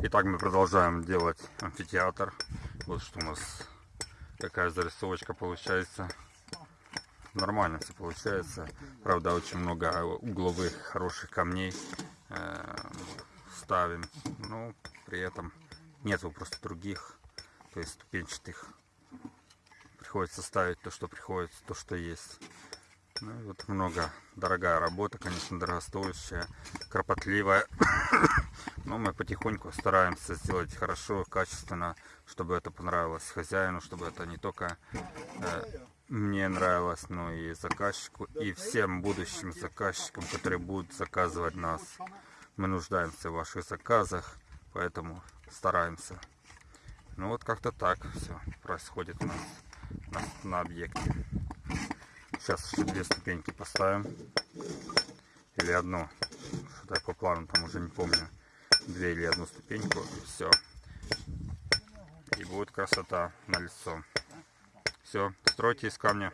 Итак, мы продолжаем делать амфитеатр. Вот что у нас, какая зарисовочка получается. Нормально все получается. Правда, очень много угловых хороших камней э, ставим. Но при этом нету просто других, то есть ступенчатых. Приходится ставить то, что приходится, то, что есть. Ну, вот много. Дорогая работа, конечно, дорогостоящая, кропотливая. Но мы потихоньку стараемся сделать хорошо, качественно, чтобы это понравилось хозяину, чтобы это не только э, мне нравилось, но и заказчику, и всем будущим заказчикам, которые будут заказывать нас. Мы нуждаемся в ваших заказах, поэтому стараемся. Ну вот как-то так все происходит у нас на, на объекте. Сейчас еще две ступеньки поставим. Или одну. Что так по плану, там уже не помню. Две или одну ступеньку. И все. И будет красота на лицо. Все, стройте из камня.